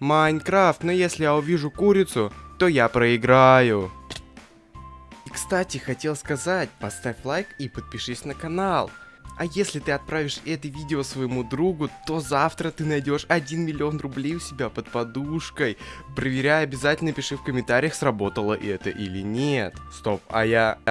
Майнкрафт, но если я увижу курицу, то я проиграю. И, кстати, хотел сказать, поставь лайк и подпишись на канал. А если ты отправишь это видео своему другу, то завтра ты найдешь 1 миллион рублей у себя под подушкой. Проверяй, обязательно пиши в комментариях, сработало это или нет. Стоп, а я...